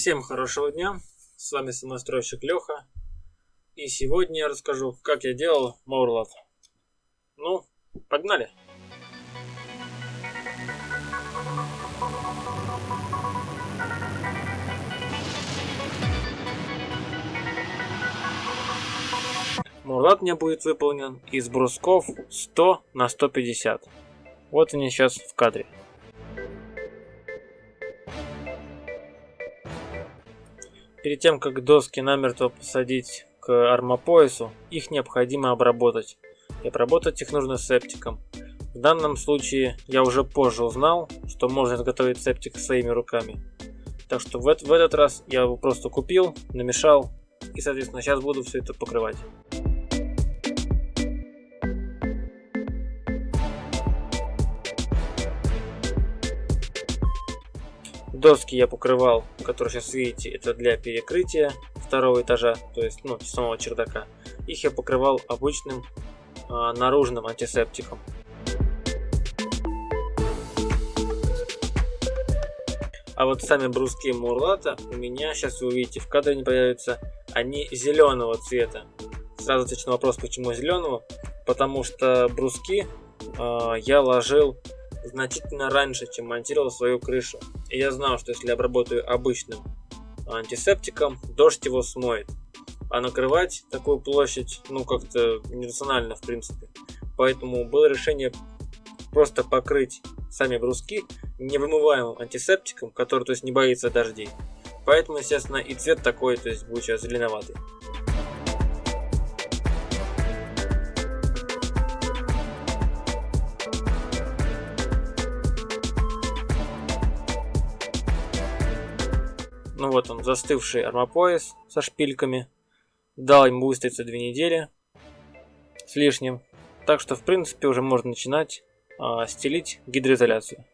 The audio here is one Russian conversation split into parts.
Всем хорошего дня, с вами самостройщик Леха. И сегодня я расскажу, как я делал Маурлат. Ну, погнали! Мурлат мне будет выполнен из брусков 100 на 150. Вот они сейчас в кадре. Перед тем, как доски намертво посадить к армопоясу, их необходимо обработать. И обработать их нужно септиком. В данном случае я уже позже узнал, что можно изготовить септик своими руками. Так что в, в этот раз я его просто купил, намешал и соответственно сейчас буду все это покрывать. Доски я покрывал, которые сейчас видите, это для перекрытия второго этажа, то есть ну, самого чердака. Их я покрывал обычным а, наружным антисептиком. А вот сами бруски Мурлата у меня, сейчас вы увидите, в кадре не появятся, они зеленого цвета. Сразу отвечу на вопрос, почему зеленого. Потому что бруски э, я ложил значительно раньше, чем монтировал свою крышу. И я знал, что если обработаю обычным антисептиком, дождь его смоет. А накрывать такую площадь, ну как-то нерационально в принципе. Поэтому было решение просто покрыть сами бруски невымываемым антисептиком, который то есть не боится дождей. Поэтому, естественно, и цвет такой, то есть будет сейчас зеленоватый. Ну вот он, застывший армопояс со шпильками. Дал ему выстояться две недели с лишним. Так что, в принципе, уже можно начинать а, стелить гидроизоляцию.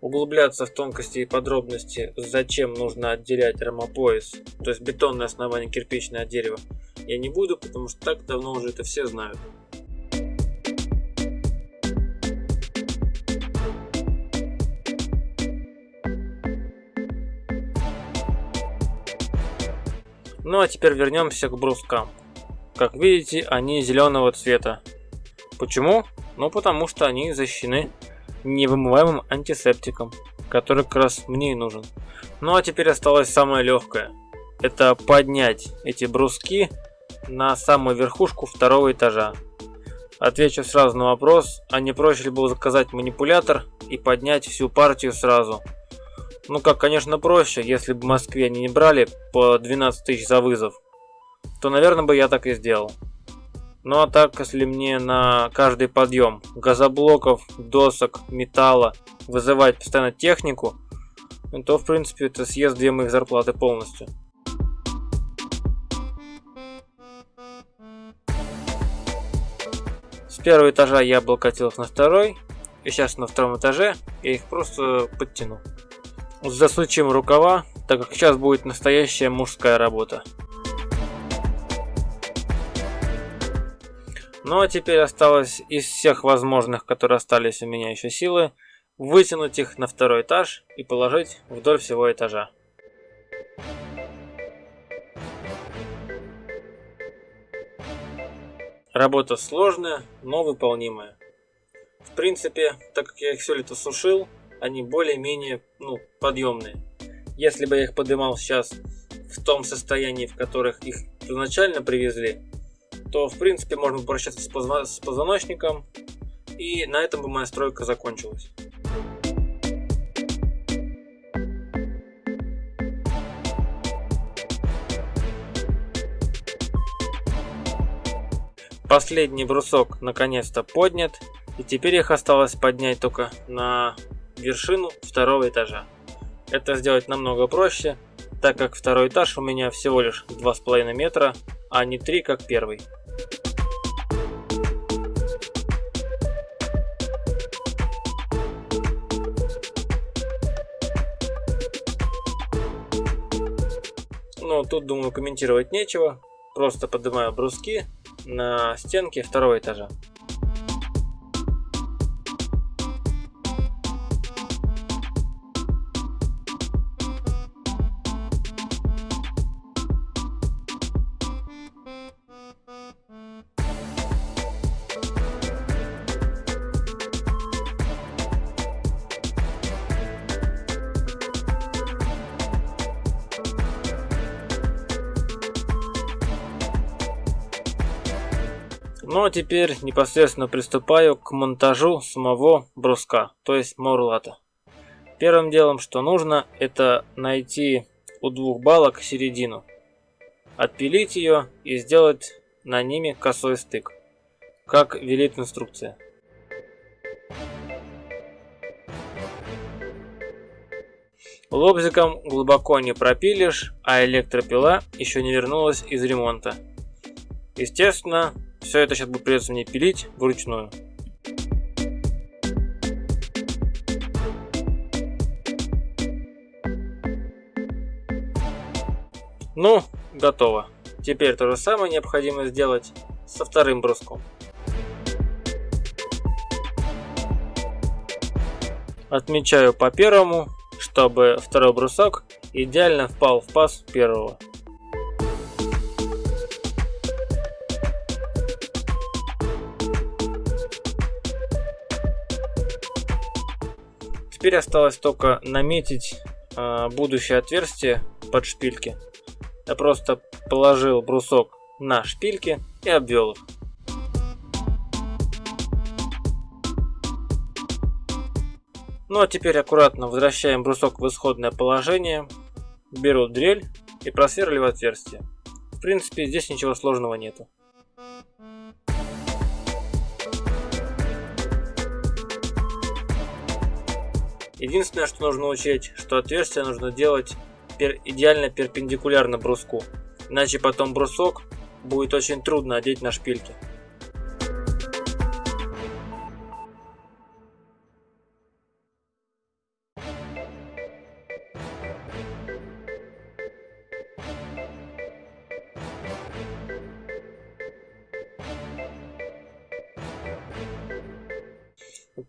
Углубляться в тонкости и подробности, зачем нужно отделять рамопояс, то есть бетонное основание кирпичное от дерева, я не буду, потому что так давно уже это все знают. Ну а теперь вернемся к брускам. Как видите, они зеленого цвета. Почему? Ну потому что они защищены невымываемым антисептиком, который как раз мне и нужен. Ну а теперь осталось самое легкое. Это поднять эти бруски на самую верхушку второго этажа. Отвечу сразу на вопрос, а не проще ли было заказать манипулятор и поднять всю партию сразу? Ну как, конечно проще, если бы в Москве они не брали по 12 тысяч за вызов, то наверное бы я так и сделал. Ну а так, если мне на каждый подъем газоблоков, досок, металла вызывать постоянно технику, то в принципе это съест две моих зарплаты полностью. Первого этажа я облокотил их на второй. И сейчас на втором этаже я их просто подтяну. Засучим рукава, так как сейчас будет настоящая мужская работа. Ну а теперь осталось из всех возможных, которые остались у меня еще силы, вытянуть их на второй этаж и положить вдоль всего этажа. Работа сложная, но выполнимая. В принципе, так как я их все лето сушил, они более-менее ну, подъемные. Если бы я их поднимал сейчас в том состоянии, в которых их изначально привезли, то в принципе можно попрощаться с позвоночником, и на этом бы моя стройка закончилась. Последний брусок наконец-то поднят, и теперь их осталось поднять только на вершину второго этажа. Это сделать намного проще, так как второй этаж у меня всего лишь 2,5 метра, а не 3 как первый. Ну, тут, думаю, комментировать нечего. Просто поднимаю бруски на стенке второго этажа. Ну а теперь непосредственно приступаю к монтажу самого бруска, то есть морлата. Первым делом, что нужно, это найти у двух балок середину, отпилить ее и сделать на ними косой стык, как велит инструкция. Лобзиком глубоко не пропилишь, а электропила еще не вернулась из ремонта. Естественно, все это сейчас будет придется мне пилить вручную. Ну, готово. Теперь то же самое необходимо сделать со вторым бруском. Отмечаю по первому, чтобы второй брусок идеально впал в паз первого. Теперь осталось только наметить э, будущее отверстие под шпильки. Я просто положил брусок на шпильки и обвел их. Ну а теперь аккуратно возвращаем брусок в исходное положение, беру дрель и просверливаю отверстие. В принципе здесь ничего сложного нету. Единственное, что нужно учесть, что отверстие нужно делать идеально перпендикулярно бруску, иначе потом брусок будет очень трудно одеть на шпильки.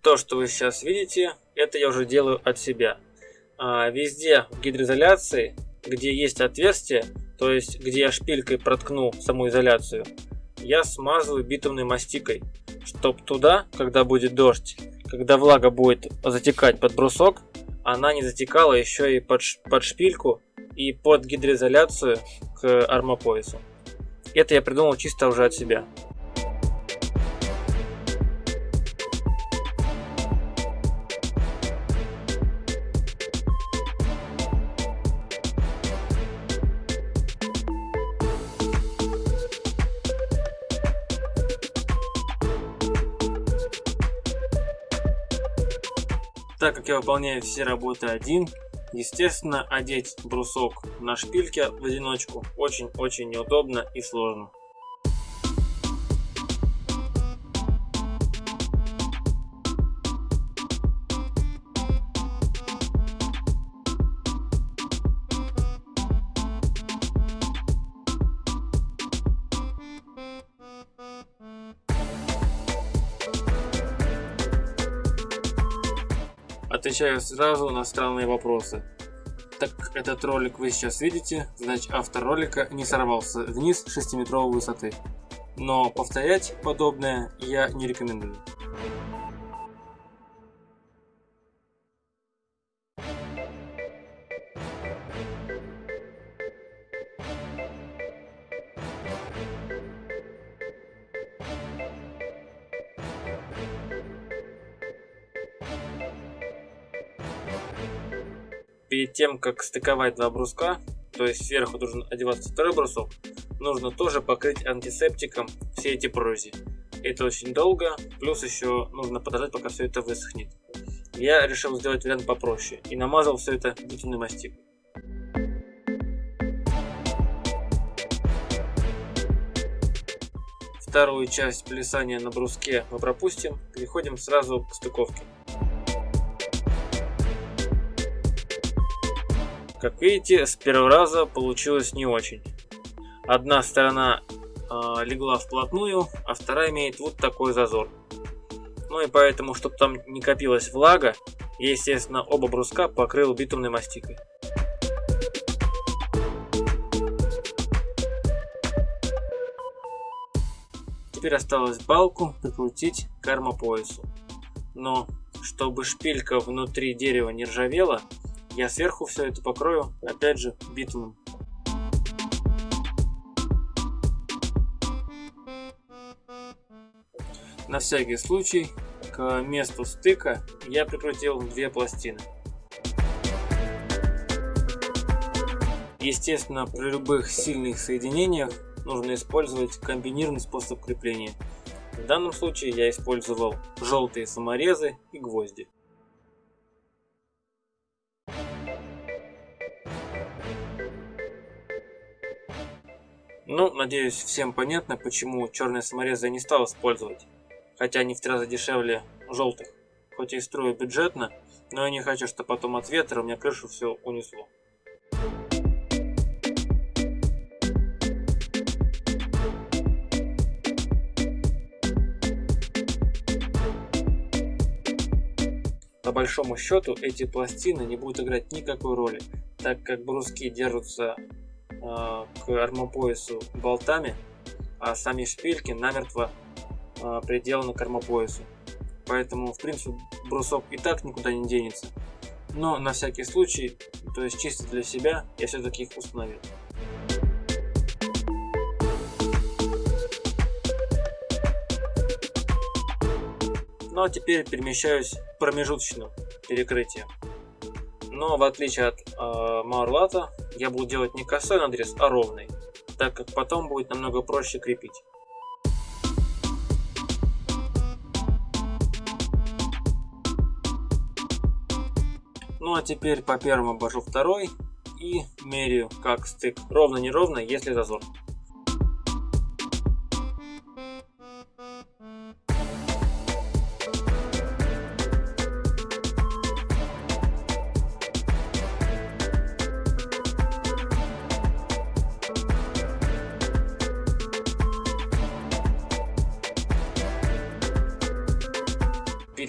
То, что вы сейчас видите, это я уже делаю от себя. А, везде в гидроизоляции, где есть отверстие, то есть где я шпилькой проткну саму изоляцию, я смазываю битумной мастикой, чтоб туда, когда будет дождь, когда влага будет затекать под брусок, она не затекала еще и под, под шпильку и под гидроизоляцию к армопоясу. Это я придумал чисто уже от себя. Так как я выполняю все работы один, естественно, одеть брусок на шпильке в одиночку очень-очень неудобно и сложно. Отвечаю сразу на странные вопросы. Так этот ролик вы сейчас видите, значит автор ролика не сорвался вниз 6-метровой высоты. Но повторять подобное я не рекомендую. Перед тем, как стыковать два бруска, то есть сверху должен одеваться второй брусок, нужно тоже покрыть антисептиком все эти прорези. Это очень долго, плюс еще нужно подождать, пока все это высохнет. Я решил сделать вариант попроще и намазал все это битумной мастикой. Вторую часть плясания на бруске мы пропустим, переходим сразу к стыковке. Как видите, с первого раза получилось не очень. Одна сторона э, легла вплотную, а вторая имеет вот такой зазор. Ну и поэтому, чтобы там не копилась влага, я, естественно, оба бруска покрыл битумной мастикой. Теперь осталось балку прикрутить к армопоясу. Но чтобы шпилька внутри дерева не ржавела, я сверху все это покрою, опять же, битумом. На всякий случай к месту стыка я прикрутил две пластины. Естественно, при любых сильных соединениях нужно использовать комбинированный способ крепления. В данном случае я использовал желтые саморезы и гвозди. Ну, надеюсь, всем понятно, почему черные саморезы я не стал использовать. Хотя они в три раза дешевле желтых. Хоть и строю бюджетно, но я не хочу, чтобы потом от ветра у меня крышу все унесло. По большому счету эти пластины не будут играть никакой роли, так как бруски держатся к армопоясу болтами, а сами шпильки намертво э, приделаны к армопоясу. Поэтому, в принципе, брусок и так никуда не денется. Но на всякий случай, то есть чисто для себя, я все-таки их установил. Ну а теперь перемещаюсь к промежуточному перекрытию. Но в отличие от э, Маурлата, я буду делать не косой надрез, а ровный, так как потом будет намного проще крепить. Ну а теперь по первому обожу второй и меряю как стык ровно-неровно, если зазор.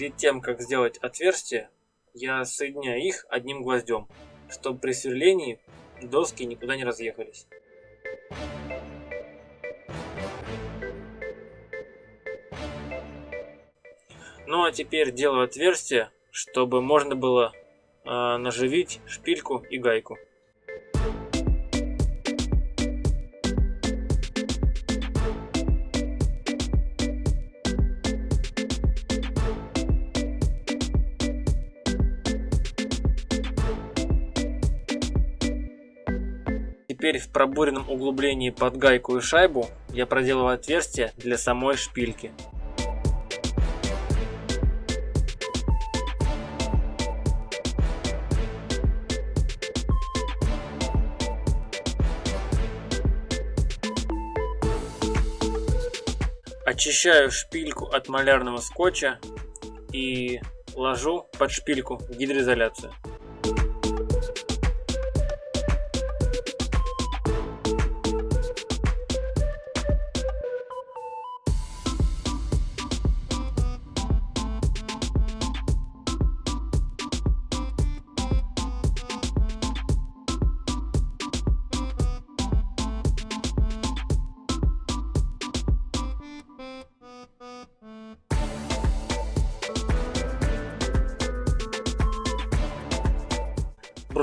Перед тем, как сделать отверстие, я соединяю их одним гвоздем, чтобы при сверлении доски никуда не разъехались. Ну а теперь делаю отверстие, чтобы можно было э, наживить шпильку и гайку. Пробуренном углублении под гайку и шайбу я проделываю отверстие для самой шпильки. Очищаю шпильку от малярного скотча и ложу под шпильку гидроизоляцию.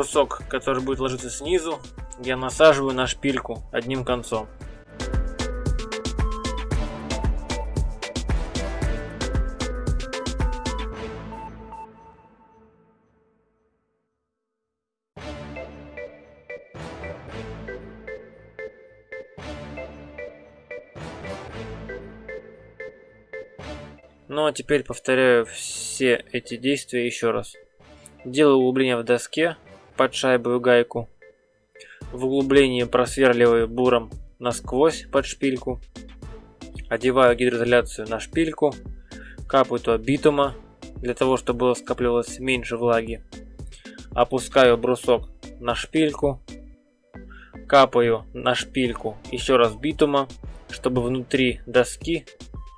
Брусок, который будет ложиться снизу, я насаживаю на шпильку одним концом. Ну а теперь повторяю все эти действия еще раз. Делаю углубление в доске, под шайбовую гайку. В углублении просверливаю буром насквозь под шпильку. Одеваю гидроизоляцию на шпильку. Капаю туда битума, для того, чтобы было скапливалось меньше влаги. Опускаю брусок на шпильку. Капаю на шпильку еще раз битума. чтобы внутри доски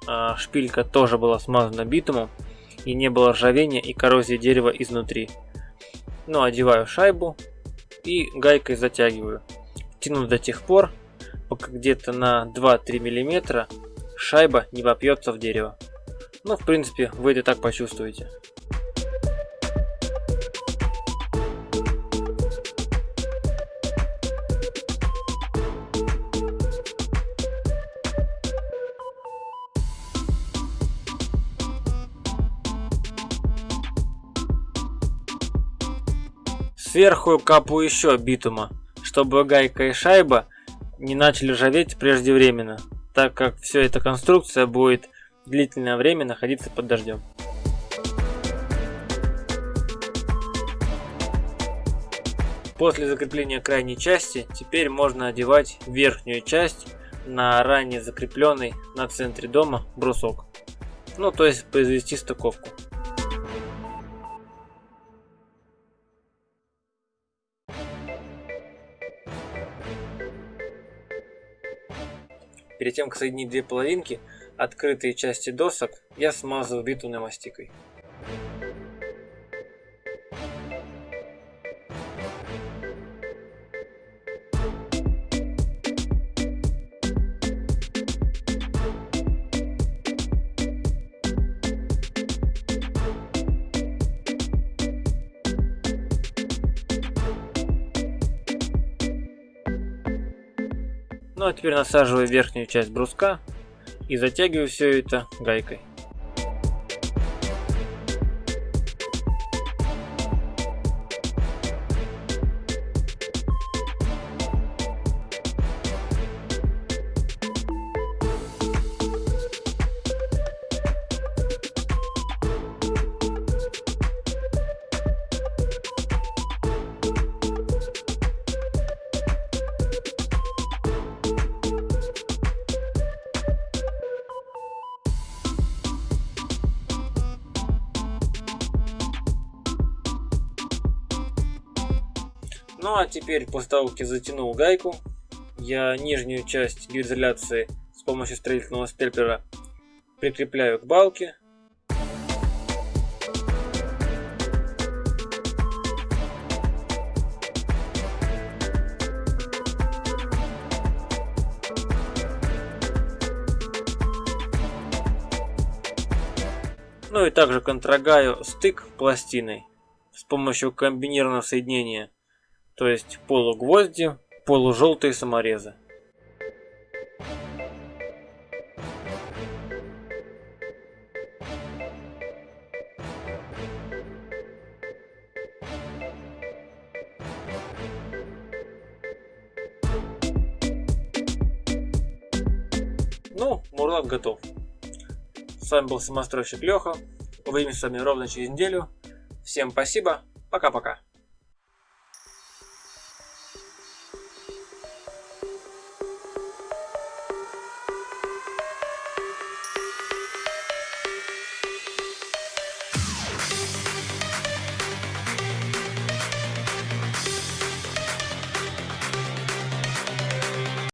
а, шпилька тоже была смазана битумом и не было ржавения и коррозии дерева изнутри. Ну, одеваю шайбу и гайкой затягиваю. Тяну до тех пор, пока где-то на 2-3 мм шайба не вопьется в дерево. Ну, в принципе, вы это так почувствуете. Сверху капаю еще битума, чтобы гайка и шайба не начали ржаветь преждевременно, так как вся эта конструкция будет длительное время находиться под дождем. После закрепления крайней части, теперь можно одевать верхнюю часть на ранее закрепленный на центре дома брусок. Ну, то есть произвести стыковку. Перед тем, как соединить две половинки, открытые части досок я смазываю битумной мастикой. Ну а теперь насаживаю верхнюю часть бруска и затягиваю все это гайкой. Ну а теперь после того, как я затянул гайку, я нижнюю часть гидроизоляции с помощью строительного степлера прикрепляю к балке. Ну и также контрагаю стык пластиной с помощью комбинированного соединения то есть полугвозди, полужелтые саморезы. Ну, мурлак готов. С вами был самостройщик Леха. Увидимся с вами ровно через неделю. Всем спасибо. Пока-пока.